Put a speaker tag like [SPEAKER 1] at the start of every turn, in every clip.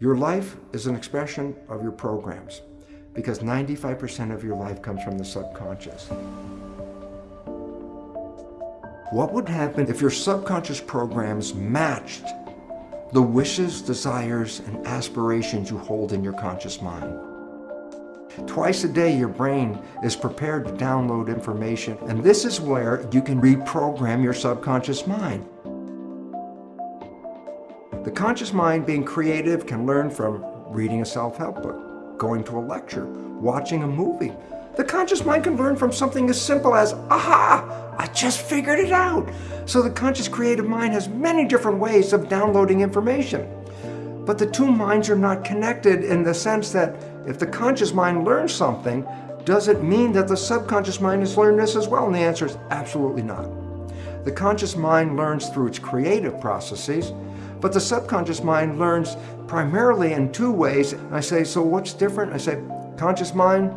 [SPEAKER 1] Your life is an expression of your programs because 95% of your life comes from the subconscious. What would happen if your subconscious programs matched the wishes, desires, and aspirations you hold in your conscious mind? Twice a day, your brain is prepared to download information, and this is where you can reprogram your subconscious mind. The conscious mind, being creative, can learn from reading a self-help book, going to a lecture, watching a movie. The conscious mind can learn from something as simple as, aha, I just figured it out. So the conscious creative mind has many different ways of downloading information. But the two minds are not connected in the sense that if the conscious mind learns something, does it mean that the subconscious mind has learned this as well? And the answer is absolutely not. The conscious mind learns through its creative processes, but the subconscious mind learns primarily in two ways. I say, so what's different? I say, conscious mind,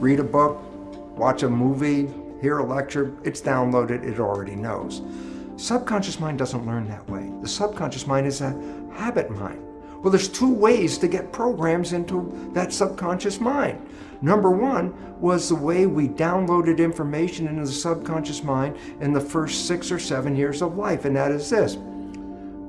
[SPEAKER 1] read a book, watch a movie, hear a lecture, it's downloaded, it already knows. Subconscious mind doesn't learn that way. The subconscious mind is a habit mind. Well, there's two ways to get programs into that subconscious mind. Number one was the way we downloaded information into the subconscious mind in the first six or seven years of life, and that is this.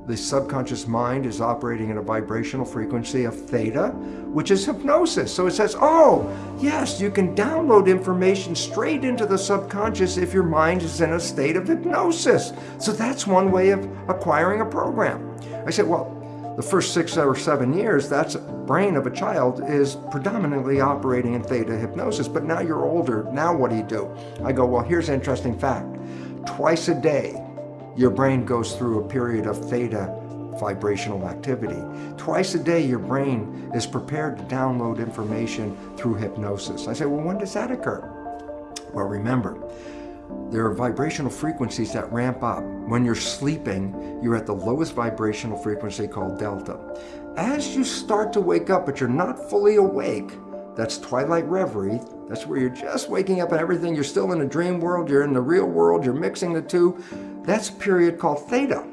[SPEAKER 1] The subconscious mind is operating at a vibrational frequency of theta, which is hypnosis. So it says, oh, yes, you can download information straight into the subconscious if your mind is in a state of hypnosis. So that's one way of acquiring a program. I said, well, the first six or seven years, that's brain of a child is predominantly operating in theta hypnosis, but now you're older, now what do you do? I go, well, here's an interesting fact. Twice a day, your brain goes through a period of theta vibrational activity. Twice a day, your brain is prepared to download information through hypnosis. I say, well, when does that occur? Well, remember, there are vibrational frequencies that ramp up. When you're sleeping, you're at the lowest vibrational frequency called delta. As you start to wake up, but you're not fully awake, that's twilight reverie. That's where you're just waking up and everything. You're still in a dream world. You're in the real world. You're mixing the two. That's a period called theta.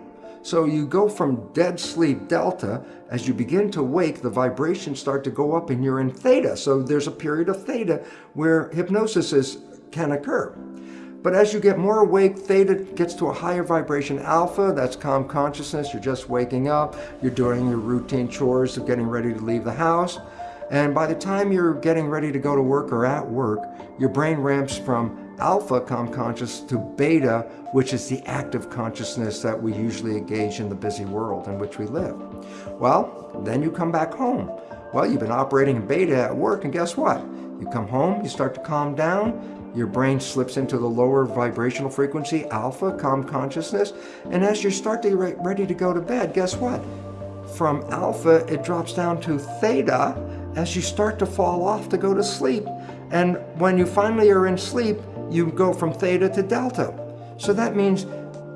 [SPEAKER 1] So you go from dead sleep, delta, as you begin to wake, the vibrations start to go up and you're in theta. So there's a period of theta where hypnosis is, can occur. But as you get more awake, theta gets to a higher vibration. Alpha, that's calm consciousness. You're just waking up. You're doing your routine chores of getting ready to leave the house. And by the time you're getting ready to go to work or at work, your brain ramps from alpha calm conscious to beta, which is the active consciousness that we usually engage in the busy world in which we live. Well, then you come back home. Well, you've been operating in beta at work, and guess what? You come home, you start to calm down, your brain slips into the lower vibrational frequency, alpha, calm consciousness. And as you start to get ready to go to bed, guess what? From alpha, it drops down to theta as you start to fall off to go to sleep. And when you finally are in sleep, you go from theta to delta. So that means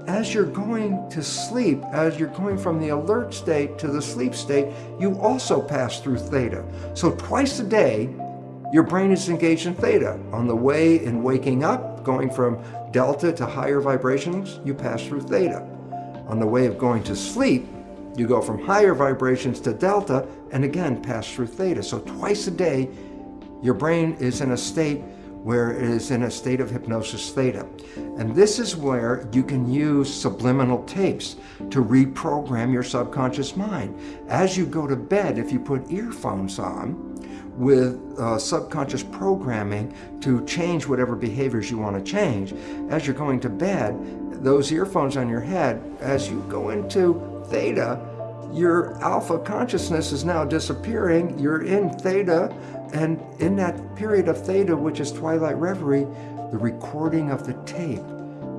[SPEAKER 1] as you're going to sleep, as you're going from the alert state to the sleep state, you also pass through theta. So twice a day, your brain is engaged in theta. On the way in waking up, going from delta to higher vibrations, you pass through theta. On the way of going to sleep, you go from higher vibrations to delta and again pass through theta. So twice a day, your brain is in a state where it is in a state of hypnosis theta. And this is where you can use subliminal tapes to reprogram your subconscious mind. As you go to bed, if you put earphones on, with uh, subconscious programming to change whatever behaviors you want to change. As you're going to bed, those earphones on your head, as you go into theta, your alpha consciousness is now disappearing. You're in theta, and in that period of theta, which is twilight reverie, the recording of the tape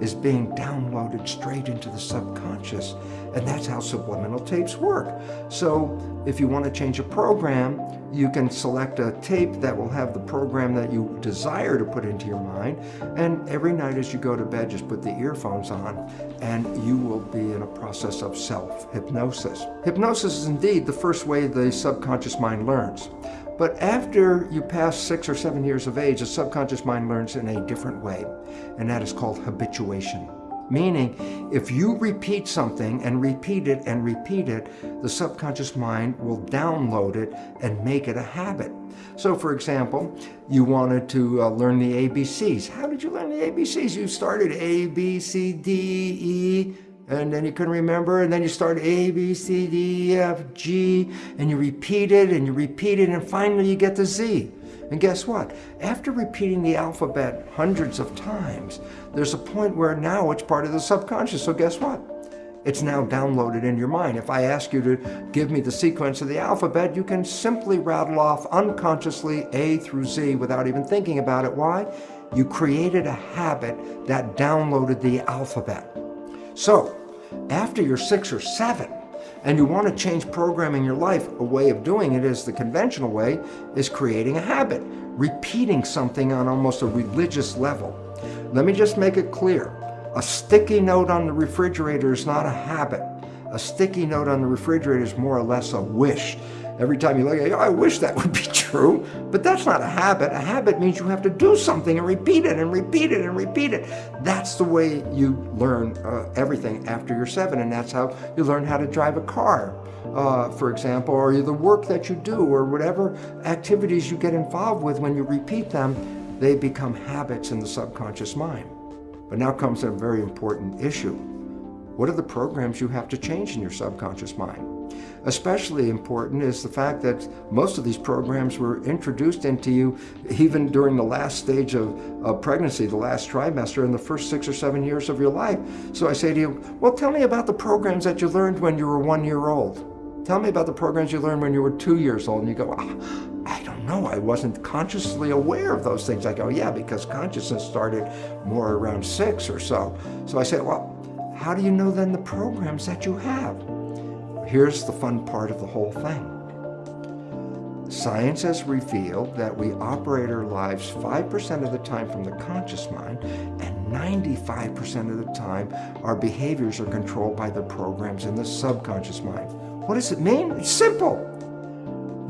[SPEAKER 1] is being downloaded straight into the subconscious. And that's how subliminal tapes work. So if you want to change a program, you can select a tape that will have the program that you desire to put into your mind. And every night as you go to bed, just put the earphones on and you will be in a process of self-hypnosis. Hypnosis is indeed the first way the subconscious mind learns. But after you pass six or seven years of age, the subconscious mind learns in a different way, and that is called habituation. Meaning, if you repeat something and repeat it and repeat it, the subconscious mind will download it and make it a habit. So for example, you wanted to uh, learn the ABCs. How did you learn the ABCs? You started A, B, C, D, E, and then you couldn't remember, and then you start A, B, C, D, E, F, G, and you repeat it, and you repeat it, and finally you get to Z. And guess what? After repeating the alphabet hundreds of times, there's a point where now it's part of the subconscious. So guess what? It's now downloaded in your mind. If I ask you to give me the sequence of the alphabet, you can simply rattle off unconsciously A through Z without even thinking about it. Why? You created a habit that downloaded the alphabet. So, after you're six or seven, and you want to change programming your life, a way of doing it is the conventional way, is creating a habit, repeating something on almost a religious level. Let me just make it clear. A sticky note on the refrigerator is not a habit. A sticky note on the refrigerator is more or less a wish. Every time you look at it, I wish that would be true, but that's not a habit. A habit means you have to do something and repeat it and repeat it and repeat it. That's the way you learn uh, everything after you're seven, and that's how you learn how to drive a car, uh, for example, or the work that you do, or whatever activities you get involved with when you repeat them, they become habits in the subconscious mind. But now comes a very important issue. What are the programs you have to change in your subconscious mind? Especially important is the fact that most of these programs were introduced into you even during the last stage of, of pregnancy, the last trimester, in the first six or seven years of your life. So I say to you, well, tell me about the programs that you learned when you were one year old. Tell me about the programs you learned when you were two years old. And you go, oh, I don't know. I wasn't consciously aware of those things. I go, yeah, because consciousness started more around six or so. So I say, well, how do you know then the programs that you have? Here's the fun part of the whole thing. Science has revealed that we operate our lives 5% of the time from the conscious mind and 95% of the time our behaviors are controlled by the programs in the subconscious mind. What does it mean? It's simple.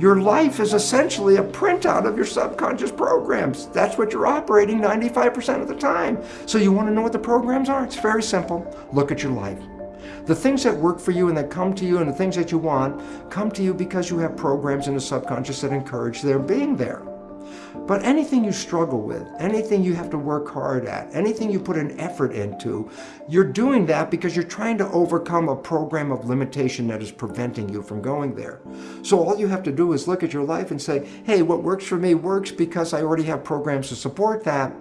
[SPEAKER 1] Your life is essentially a printout of your subconscious programs. That's what you're operating 95% of the time. So you want to know what the programs are? It's very simple. Look at your life. The things that work for you and that come to you and the things that you want come to you because you have programs in the subconscious that encourage their being there. But anything you struggle with, anything you have to work hard at, anything you put an effort into, you're doing that because you're trying to overcome a program of limitation that is preventing you from going there. So all you have to do is look at your life and say, hey, what works for me works because I already have programs to support that.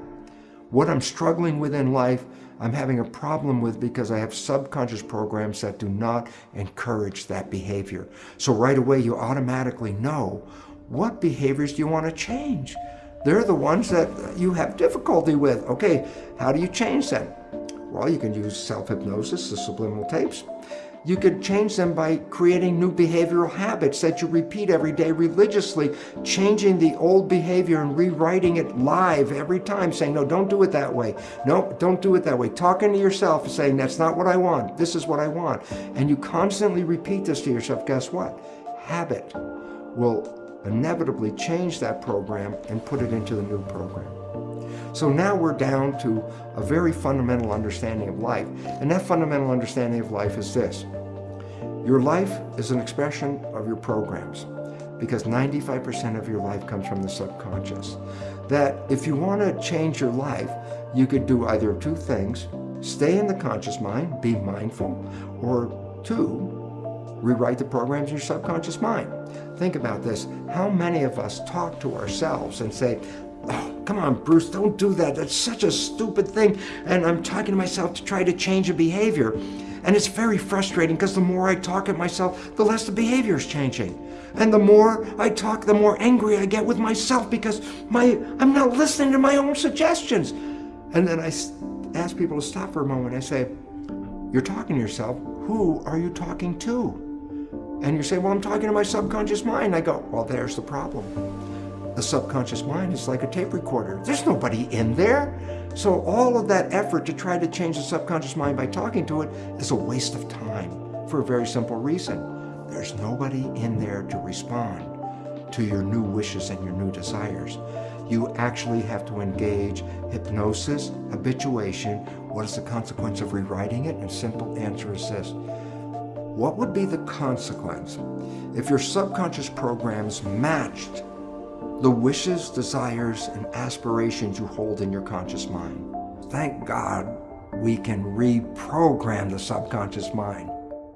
[SPEAKER 1] What I'm struggling with in life, I'm having a problem with because I have subconscious programs that do not encourage that behavior. So right away you automatically know what behaviors do you want to change? They're the ones that you have difficulty with. Okay, how do you change them? Well, you can use self-hypnosis, the subliminal tapes. You could change them by creating new behavioral habits that you repeat every day religiously, changing the old behavior and rewriting it live every time, saying, no, don't do it that way. No, don't do it that way. Talking to yourself and saying, that's not what I want. This is what I want. And you constantly repeat this to yourself. Guess what? Habit will inevitably change that program and put it into the new program. So now we're down to a very fundamental understanding of life. And that fundamental understanding of life is this. Your life is an expression of your programs because 95% of your life comes from the subconscious. That if you want to change your life, you could do either two things. Stay in the conscious mind, be mindful, or two, rewrite the programs in your subconscious mind. Think about this. How many of us talk to ourselves and say, oh, come on, Bruce, don't do that. That's such a stupid thing. And I'm talking to myself to try to change a behavior. And it's very frustrating because the more I talk at myself, the less the behavior is changing. And the more I talk, the more angry I get with myself because my I'm not listening to my own suggestions. And then I ask people to stop for a moment. I say, you're talking to yourself. Who are you talking to? And you say, well, I'm talking to my subconscious mind. I go, well, there's the problem. The subconscious mind is like a tape recorder. There's nobody in there. So all of that effort to try to change the subconscious mind by talking to it is a waste of time for a very simple reason. There's nobody in there to respond to your new wishes and your new desires. you actually have to engage hypnosis, habituation. What is the consequence of rewriting it? And simple answer is this. What would be the consequence if your subconscious programs matched the wishes, desires, and aspirations you hold in your conscious mind? Thank God we can reprogram the subconscious mind.